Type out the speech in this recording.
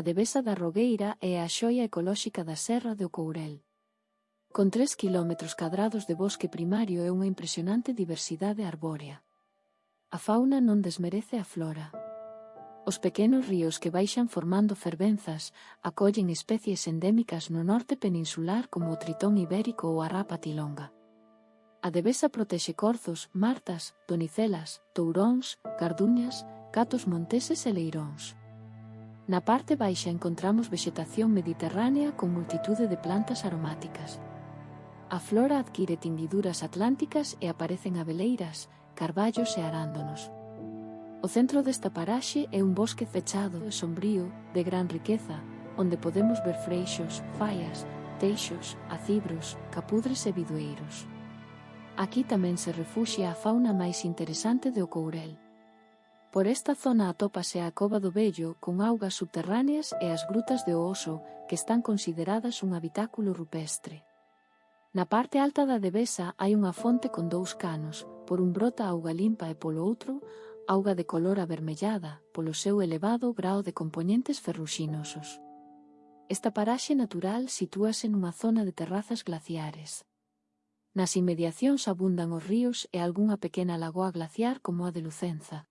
a Devesa da Rogueira é a xoia ecolóxica da Serra do Courel. Con 3 km cadrados de bosque primario e unha impresionante diversidade arbórea. A fauna non desmerece a flora. Os pequenos ríos que baixan formando fervenzas acollen especies endémicas no norte peninsular como o tritón ibérico ou a rapa tilonga. A Devesa protexe corzos, martas, donicelas, touróns, carduñas, gatos monteses e leiróns. Na parte baixa encontramos vegetación mediterránea con multitude de plantas aromáticas. A flora adquire tindiduras atlánticas e aparecen abeleiras, carballos e arándonos. O centro desta paraxe é un bosque fechado e sombrío, de gran riqueza, onde podemos ver freixos, faias, teixos, acibros, capudres e bidueiros. Aquí tamén se refuxia a fauna máis interesante do Courel. Por esta zona atópase a Cova do Vello con augas subterráneas e as Grutas de oso que están consideradas un habitáculo rupestre. Na parte alta da Devesa hai unha fonte con dous canos, por un brota auga limpa e polo outro, auga de color avermellada, polo seu elevado grao de componentes ferruxinosos. Esta paraxe natural sitúase nunha zona de terrazas glaciares. Nas inmediacións abundan os ríos e algunha pequena lagoa glaciar como a de Lucenza.